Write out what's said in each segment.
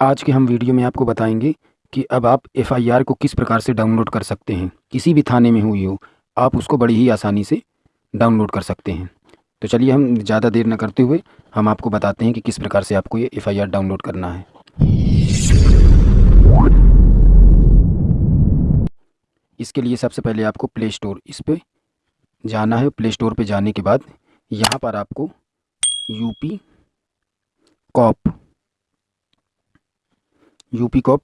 आज के हम वीडियो में आपको बताएँगे कि अब आप एफआईआर को किस प्रकार से डाउनलोड कर सकते हैं। किसी भी थाने में हुई हो, आप उसको बड़ी ही आसानी से डाउनलोड कर सकते हैं। तो चलिए हम ज़्यादा देर न करते हुए हम आपको बताते हैं कि किस प्रकार से आपको ये एफआईआर डाउनलोड करना है। इसके लिए सबसे पहले आपको प्ले स्टोर इस पर जाना है। प्ले स्टोर पर जाने के बाद यहाँ पर आपको यूपी कॉप यूपी कॉप,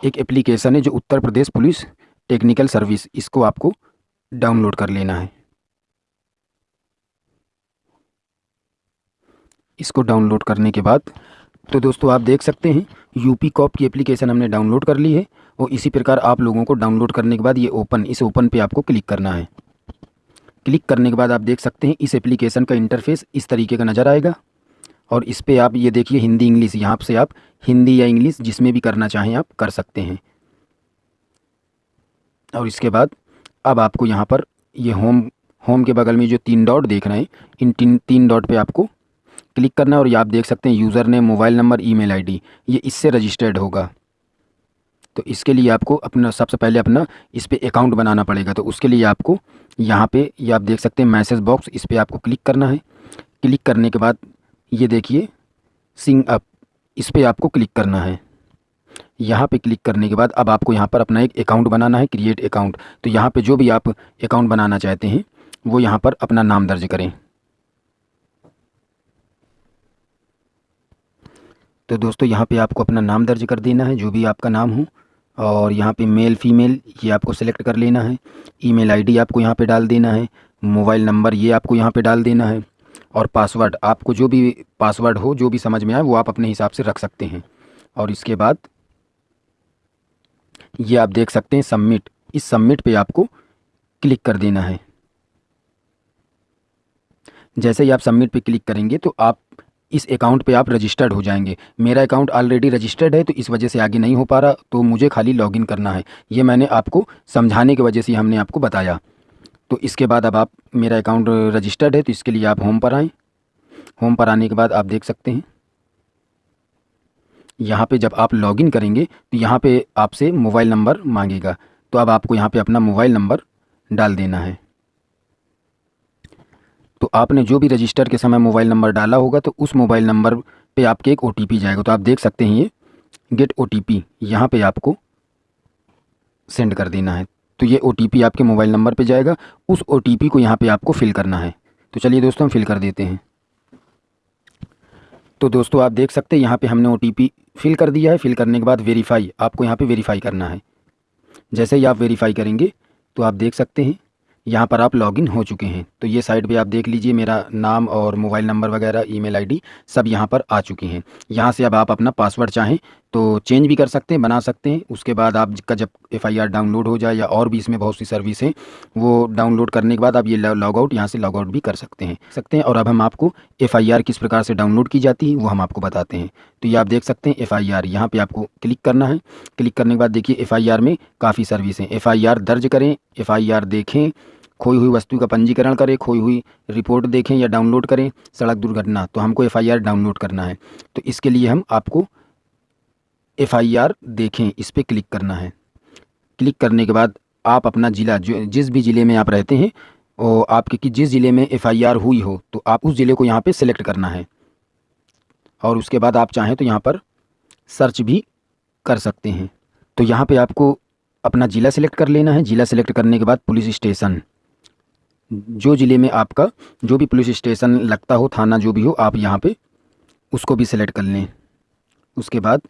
एक एप्लीकेशन है जो Uttar Pradesh police technical service, इसको आपको डाउनलोड कर लेना है। इसको डाउनलोड करने के बाद तो दोस्तों आप देख सकते हैं, यूपी कॉप की एप्लीकेशन हमने डाउनलोड कर ली है, और इसी प्रकार आप लोगों को डाउनलोड करने के बाद ये ओपन, इस ओपन पे आपको क्लिक करना है। क्लिक करने के बाद आप देख सकते हैं, इस एप्लीकेशन का इंटरफेस इस तरीके का नज़र आएगा। और इस पर आप ये देखिए हिंदी इंग्लिश, यहाँ से आप हिंदी या इंग्लिश जिसमें भी करना चाहें आप कर सकते हैं। और इसके बाद अब आपको यहाँ पर ये होम होम के बगल में जो तीन डॉट देख रहे हैं, इन तीन तीन डॉट पे आपको क्लिक करना है और ये आप देख सकते हैं user name, mobile number, email ID, ये इससे रजिस्टर्ड होगा। तो इसके लिए आपको अपना, सबसे पहले अपना इस पर अकाउंट बनाना पड़ेगा। तो उसके लिए आपको यहाँ पे, ये आप देख सकते हैं मैसेज बॉक्स, इस पर आपको क्लिक करना है। क्लिक करने के बाद ये देखिए, सिंग अप, इस पर आपको क्लिक करना है। यहाँ पे क्लिक करने के बाद अब आपको यहाँ पर अपना एक अकाउंट बनाना है, क्रिएट अकाउंट। तो यहाँ पे जो भी आप अकाउंट बनाना चाहते हैं, वो यहाँ पर अपना नाम दर्ज करें। तो दोस्तों, यहाँ पे आपको अपना नाम दर्ज कर देना है, जो भी आपका नाम हो। और यहाँ पे मेल, फीमेल, ये आपको सेलेक्ट कर लेना है। ईमेल आईडी आपको यहाँ पे डाल देना है। मोबाइल नंबर ये आपको यहाँ पे डाल देना है। और पासवर्ड आपको जो भी पासवर्ड हो, जो भी समझ में आए, वो आप अपने हिसाब से रख सकते हैं। और इसके बाद, ये आप देख सकते हैं सबमिट इस सबमिट पे आपको क्लिक कर देना है। जैसे ही आप सबमिट पे क्लिक करेंगे तो आप इस अकाउंट पे आप रजिस्टर्ड हो जाएँगे। मेरा अकाउंट ऑलरेडी रजिस्टर्ड है तो इस वजह से आगे नहीं हो पा रहा तो मुझे खाली लॉगिन करना है। ये मैंने आपको समझाने की वजह से हमने आपको बताया। तो इसके बाद अब आप मेरा अकाउंट रजिस्टर्ड है तो इसके लिए आप होम पर आएँ। होम पर आने के बाद आप देख सकते हैं। यहाँ पे जब आप लॉगिन करेंगे तो यहाँ पे आपसे मोबाइल नंबर मांगेगा। तो अब आपको यहाँ पे अपना मोबाइल नंबर डाल देना है। तो आपने जो भी रजिस्टर के समय मोबाइल नंबर डाला होगा तो उस मोबाइल नंबर पे आपके एक ओटीपी जाएगा। तो आप देख सकते हैं ये गेट ओ टी यहाँ पर आपको सेंड कर देना है। तो ये ओटीपी आपके मोबाइल नंबर पर जाएगा। उस ओटीपी को यहाँ पर आपको फिल करना है। तो चलिए दोस्तों, हम फिल कर देते हैं। तो दोस्तों, आप देख सकते हैं, यहाँ पे हमने ओटीपी फिल कर दिया है। फिल करने के बाद वेरीफाई आपको यहाँ पे वेरीफाई करना है। जैसे ही आप वेरीफाई करेंगे तो आप देख सकते हैं, यहाँ पर आप लॉगिन हो चुके हैं। तो ये साइट पे आप देख लीजिए, मेरा नाम और मोबाइल नंबर वगैरह ईमेल आईडी सब यहाँ पर आ चुकी हैं। यहाँ से अब आप अपना पासवर्ड चाहें तो चेंज भी कर सकते हैं, बना सकते हैं। उसके बाद आपका जब एफआईआर डाउनलोड हो जाए या और भी इसमें बहुत सी सर्विस हैं, वो डाउनलोड करने के बाद आप ये लॉग आउट यहाँ से लॉग आउट भी कर सकते हैं। सकते हैं और अब हम आपको एफआईआर किस प्रकार से डाउनलोड की जाती है, वो हम आपको बताते हैं। तो ये आप देख सकते हैं एफ़ आई आर यहाँ पर आपको क्लिक करना है। क्लिक करने के बाद देखिए एफ़ आई आर में काफ़ी सर्विस हैं। एफ़ आई आर दर्ज करें एफ़ आई आर देखें, खोई हुई वस्तु का पंजीकरण करें, खोई हुई रिपोर्ट देखें या डाउनलोड करें, सड़क दुर्घटना तो हमको एफआईआर डाउनलोड करना है। तो इसके लिए हम आपको एफआईआर देखें, इस पर क्लिक करना है। क्लिक करने के बाद आप अपना ज़िला, जो, जिस भी ज़िले में आप रहते हैं, और आपके कि जिस ज़िले में एफआईआर हुई हो तो आप उस ज़िले को यहाँ पे सिलेक्ट करना है। और उसके बाद आप चाहें तो यहाँ पर सर्च भी कर सकते हैं। तो यहाँ पे आपको अपना ज़िला सेलेक्ट कर लेना है। ज़िला सेलेक्ट करने के बाद पुलिस स्टेशन। जो ज़िले में आपका जो भी पुलिस स्टेशन लगता हो, थाना जो भी हो, आप यहाँ पे उसको भी सिलेक्ट कर लें। उसके बाद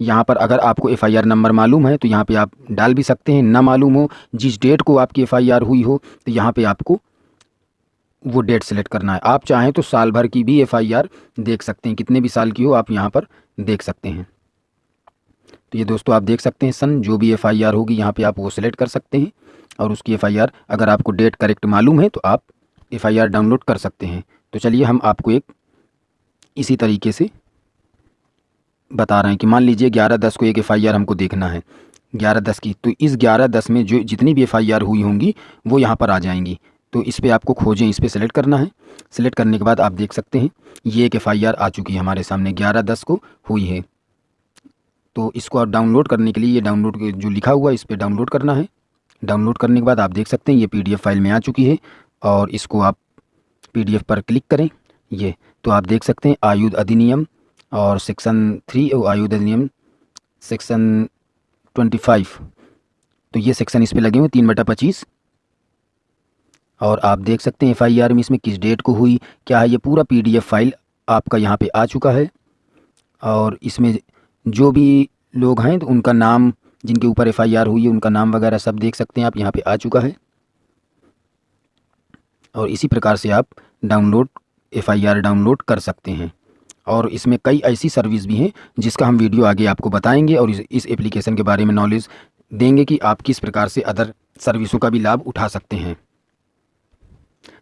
यहाँ पर अगर आपको एफआईआर नंबर मालूम है तो यहाँ पे आप डाल भी सकते हैं। ना मालूम हो जिस डेट को आपकी एफआईआर हुई हो तो यहाँ पे आपको वो डेट सेलेक्ट करना है। आप चाहें तो साल भर की भी एफआईआर देख सकते हैं। कितने भी साल की हो, आप यहाँ पर देख सकते हैं। तो ये दोस्तों आप देख सकते हैं सन, जो भी एफआईआर होगी, यहाँ पे आप वो सिलेक्ट कर सकते हैं। और उसकी एफआईआर अगर आपको डेट करेक्ट मालूम है तो आप एफआईआर डाउनलोड कर सकते हैं। तो चलिए हम आपको एक इसी तरीके से बता रहे हैं कि मान लीजिए ग्यारह दस को एक एफआईआर हमको देखना है। ग्यारह दस की तो इस ग्यारह दस में जो जितनी भी एफआईआर हुई होंगी, वो यहाँ पर आ जाएँगी। तो इस पर आपको खोजें, इस पर सेलेक्ट करना है। सेलेक्ट करने के बाद आप देख सकते हैं, ये एक एफ़ आ चुकी है हमारे सामने। ग्यारह दस को हुई है। तो इसको आप डाउनलोड करने के लिए ये डाउनलोड जो लिखा हुआ है, इस पर डाउनलोड करना है। डाउनलोड करने के बाद आप देख सकते हैं, ये पीडीएफ फ़ाइल में आ चुकी है और इसको आप पीडीएफ पर क्लिक करें। ये तो आप देख सकते हैं, आयुध अधिनियम और सेक्शन थ्री आयुध अधिनियम, सेक्शन ट्वेंटी फाइव। तो ये सेक्शन इस पर लगे हुए तीन बटा पच्चीस। और आप देख सकते हैं एफ़ आई आर में इसमें किस डेट को हुई, क्या है, ये पूरा पी डी एफ़ फ़ाइल आपका यहाँ पे आ चुका है। और इसमें जो भी लोग हैं तो उनका नाम, जिनके ऊपर एफ़ आई आर हुई है, उनका नाम वगैरह सब देख सकते हैं, आप यहाँ पे आ चुका है। और इसी प्रकार से आप डाउनलोड एफ़ आई आर डाउनलोड कर सकते हैं। और इसमें कई ऐसी सर्विस भी हैं जिसका हम वीडियो आगे आपको बताएँगे और इस, एप्लीकेशन के बारे में नॉलेज देंगे कि आप किस प्रकार से अदर सर्विसों का भी लाभ उठा सकते हैं।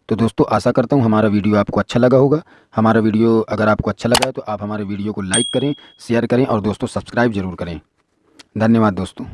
तो दोस्तों आशा करता हूँ हमारा वीडियो आपको अच्छा लगा होगा। हमारा वीडियो अगर आपको अच्छा लगा है तो आप हमारे वीडियो को लाइक करें शेयर करें और दोस्तों सब्सक्राइब ज़रूर करें। धन्यवाद दोस्तों।